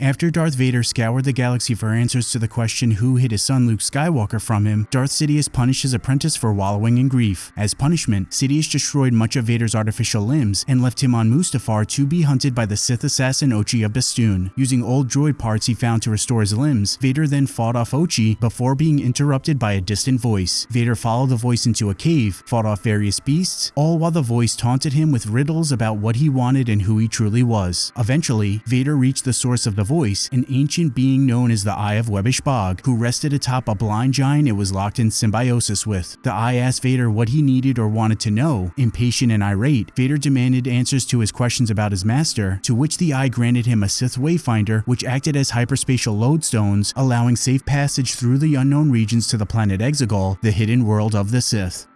After Darth Vader scoured the galaxy for answers to the question who hid his son Luke Skywalker from him, Darth Sidious punished his apprentice for wallowing in grief. As punishment, Sidious destroyed much of Vader's artificial limbs and left him on Mustafar to be hunted by the Sith assassin Ochi of Bestoon. Using old droid parts he found to restore his limbs, Vader then fought off Ochi before being interrupted by a distant voice. Vader followed the voice into a cave, fought off various beasts, all while the voice taunted him with riddles about what he wanted and who he truly was. Eventually, Vader reached the source of the voice, an ancient being known as the Eye of Webbish Bog, who rested atop a blind giant it was locked in symbiosis with. The Eye asked Vader what he needed or wanted to know. Impatient and irate, Vader demanded answers to his questions about his master, to which the Eye granted him a Sith Wayfinder, which acted as hyperspatial lodestones, allowing safe passage through the unknown regions to the planet Exegol, the hidden world of the Sith.